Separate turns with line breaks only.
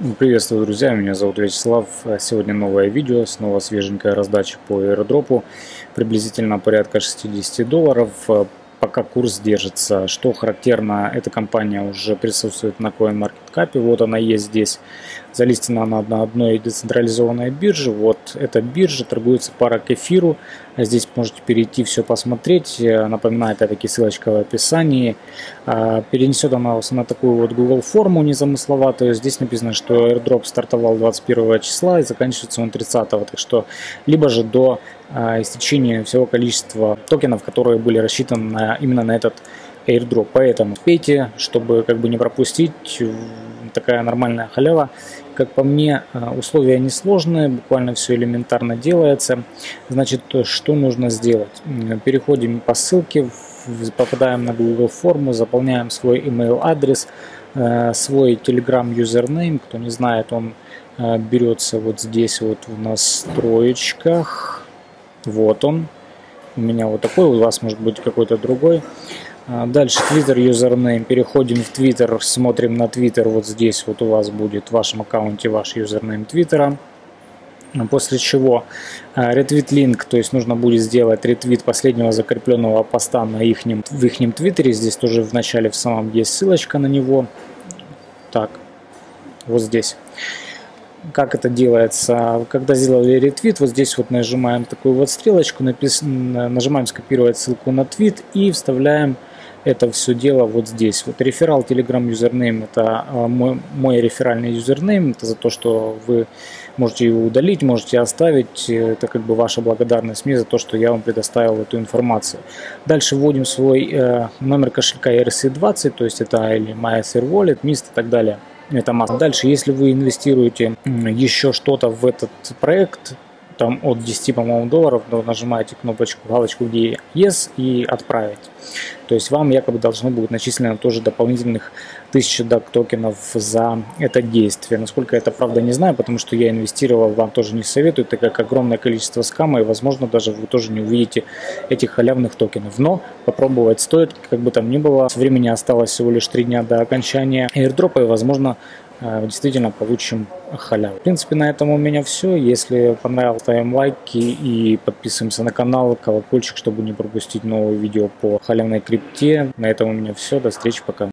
Ну, Приветствую, друзья, меня зовут Вячеслав. Сегодня новое видео, снова свеженькая раздача по аирдропу, приблизительно порядка 60 долларов. Пока курс держится. Что характерно, эта компания уже присутствует на CoinMarketCap, вот она есть здесь. Залистена она на одной децентрализованной бирже. Вот эта биржа торгуется пара к эфиру. Здесь можете перейти все посмотреть. Напоминаю, опять-таки, ссылочка в описании. А, перенесет она вас на такую вот Google форму незамысловатую. Здесь написано, что airdrop стартовал 21 числа и заканчивается он 30. Так что либо же до а, истечения всего количества токенов, которые были рассчитаны на, именно на этот airdrop. Поэтому пейте, чтобы как бы не пропустить такая нормальная халява. Как по мне, а, условия несложные, буквально все элементарно делается. Значит, что нужно сделать? Переходим по ссылке, попадаем на Google форму, заполняем свой email адрес, а, свой Telegram username. Кто не знает, он берется вот здесь вот в настроечках вот он. У меня вот такой, у вас может быть какой-то другой. А, дальше Twitter username. Переходим в Twitter, смотрим на Twitter. Вот здесь вот у вас будет в вашем аккаунте ваш username Твиттера. После чего retweet link, то есть нужно будет сделать ретвит последнего закрепленного поста на ихнем, в их твиттере. Здесь тоже в начале в самом есть ссылочка на него. Так, вот здесь как это делается. Когда сделали ретвит, вот здесь вот нажимаем такую вот стрелочку, напис... нажимаем скопировать ссылку на твит и вставляем это все дело вот здесь. Вот referral Telegram username это а, мой, мой реферальный username, это за то, что вы можете его удалить, можете оставить, это как бы ваша благодарность мне за то, что я вам предоставил эту информацию. Дальше вводим свой э, номер кошелька ERC20, то есть это или MySR Wallet, MIST и так далее это масса. Дальше, если вы инвестируете еще что-то в этот проект, там от 10, по-моему, долларов, то нажимаете кнопочку, галочку, где Yes и отправить. То есть вам якобы должно будет начислено тоже дополнительных 1000 DAC токенов за это действие. Насколько это правда не знаю, потому что я инвестировал, вам тоже не советую, так как огромное количество скама, и возможно даже вы тоже не увидите этих халявных токенов. Но попробовать стоит, как бы там ни было. Времени осталось всего лишь 3 дня до окончания airdrop, и возможно действительно получим халяву. В принципе, на этом у меня все. Если понравилось, ставим лайки и подписываемся на канал, колокольчик, чтобы не пропустить новые видео по халявной крипте. На этом у меня все. До встречи, пока.